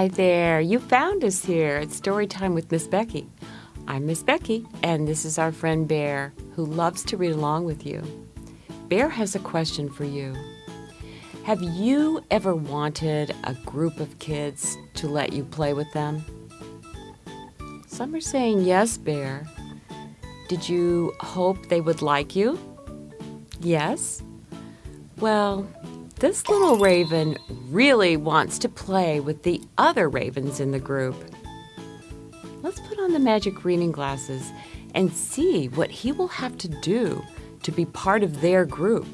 Hi there, you found us here at Storytime with Miss Becky. I'm Miss Becky, and this is our friend Bear, who loves to read along with you. Bear has a question for you. Have you ever wanted a group of kids to let you play with them? Some are saying yes, Bear. Did you hope they would like you? Yes? Well, this little raven really wants to play with the other ravens in the group. Let's put on the magic reading glasses and see what he will have to do to be part of their group.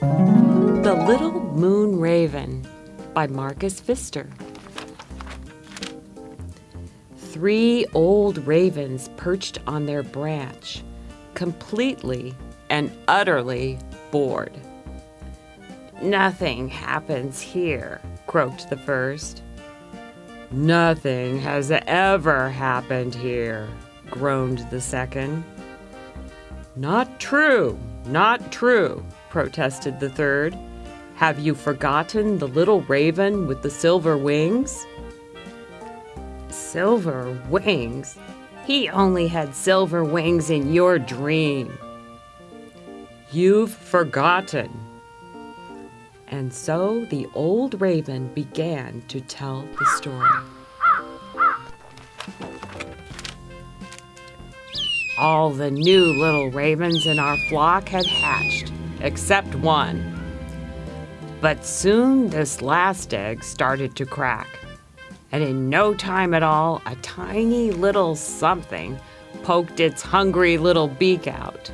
The Little Moon Raven by Marcus Pfister. Three old ravens perched on their branch, completely and utterly bored. Nothing happens here, croaked the first. Nothing has ever happened here, groaned the second. Not true, not true, protested the third. Have you forgotten the little raven with the silver wings? Silver wings? He only had silver wings in your dream. You've forgotten. And so the old raven began to tell the story. All the new little ravens in our flock had hatched, except one. But soon this last egg started to crack, and in no time at all, a tiny little something poked its hungry little beak out.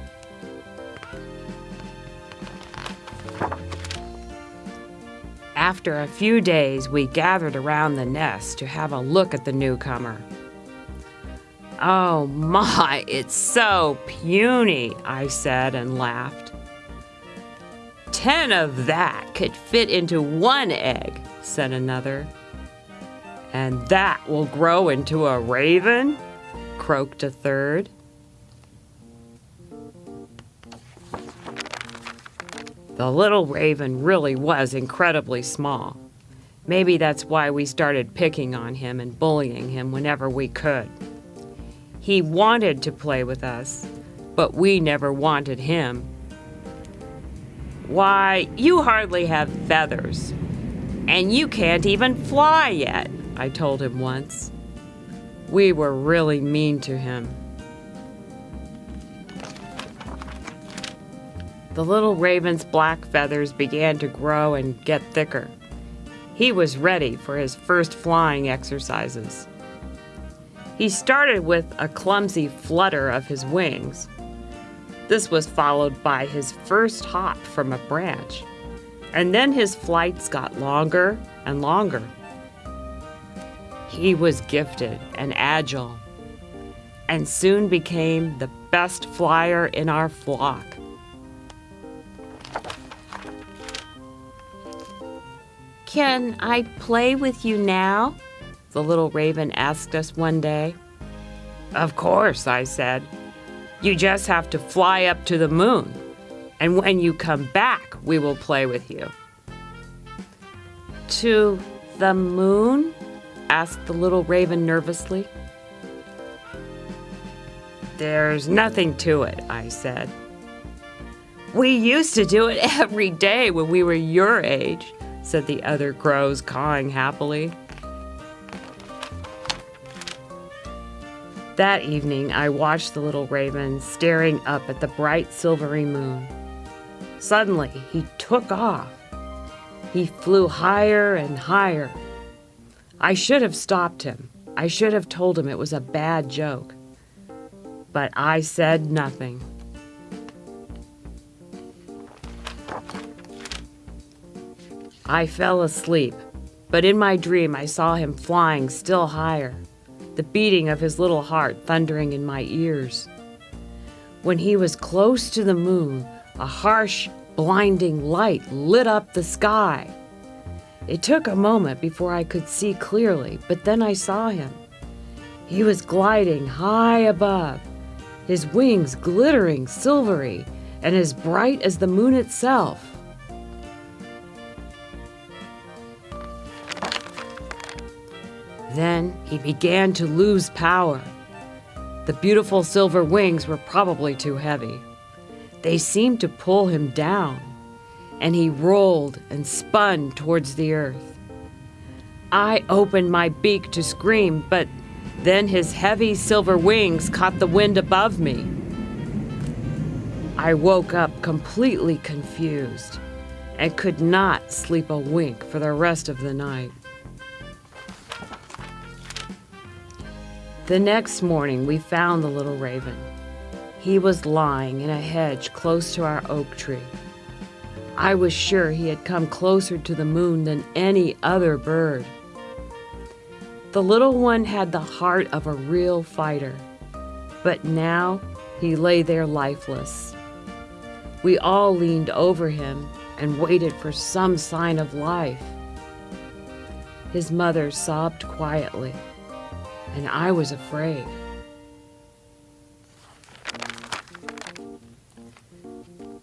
After a few days, we gathered around the nest to have a look at the newcomer. Oh my, it's so puny, I said and laughed. Ten of that could fit into one egg, said another. And that will grow into a raven? croaked a third. The little raven really was incredibly small. Maybe that's why we started picking on him and bullying him whenever we could. He wanted to play with us, but we never wanted him. Why, you hardly have feathers, and you can't even fly yet, I told him once. We were really mean to him. The little raven's black feathers began to grow and get thicker. He was ready for his first flying exercises. He started with a clumsy flutter of his wings. This was followed by his first hop from a branch, and then his flights got longer and longer. He was gifted and agile, and soon became the best flyer in our flock. Can I play with you now? The little raven asked us one day. Of course, I said. You just have to fly up to the moon, and when you come back, we will play with you. To the moon? asked the little raven nervously. There's nothing to it, I said. We used to do it every day when we were your age said the other crows, cawing happily. That evening, I watched the little raven staring up at the bright silvery moon. Suddenly, he took off. He flew higher and higher. I should have stopped him. I should have told him it was a bad joke. But I said nothing. I fell asleep, but in my dream I saw him flying still higher, the beating of his little heart thundering in my ears. When he was close to the moon, a harsh, blinding light lit up the sky. It took a moment before I could see clearly, but then I saw him. He was gliding high above, his wings glittering silvery and as bright as the moon itself. He began to lose power. The beautiful silver wings were probably too heavy. They seemed to pull him down, and he rolled and spun towards the earth. I opened my beak to scream, but then his heavy silver wings caught the wind above me. I woke up completely confused and could not sleep a wink for the rest of the night. The next morning, we found the little raven. He was lying in a hedge close to our oak tree. I was sure he had come closer to the moon than any other bird. The little one had the heart of a real fighter, but now he lay there lifeless. We all leaned over him and waited for some sign of life. His mother sobbed quietly and I was afraid.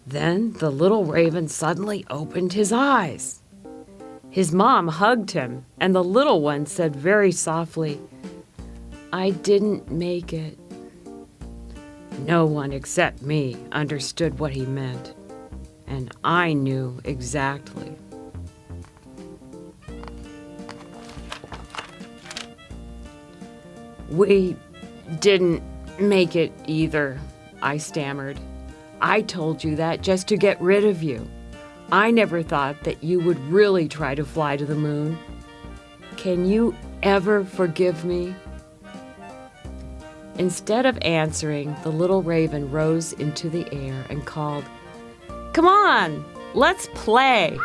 Then the little raven suddenly opened his eyes. His mom hugged him, and the little one said very softly, I didn't make it. No one except me understood what he meant, and I knew exactly. We didn't make it either, I stammered. I told you that just to get rid of you. I never thought that you would really try to fly to the moon. Can you ever forgive me? Instead of answering, the little raven rose into the air and called, Come on, let's play.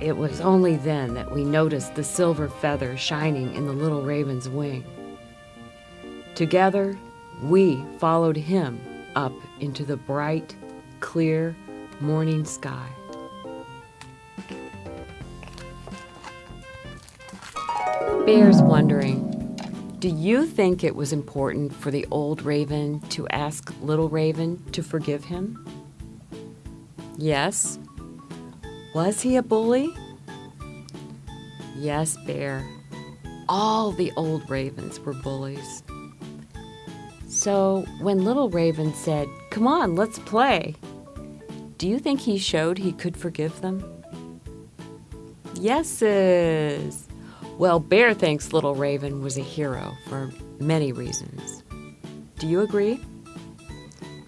It was only then that we noticed the silver feather shining in the little raven's wing. Together, we followed him up into the bright, clear morning sky. Bear's wondering Do you think it was important for the old raven to ask little raven to forgive him? Yes, was he a bully? Yes, Bear. All the old ravens were bullies. So when Little Raven said, Come on, let's play, do you think he showed he could forgive them? Yeses. Well, Bear thinks Little Raven was a hero for many reasons. Do you agree?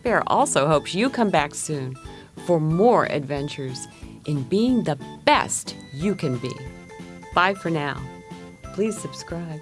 Bear also hopes you come back soon for more adventures in being the best you can be. Bye for now. Please subscribe.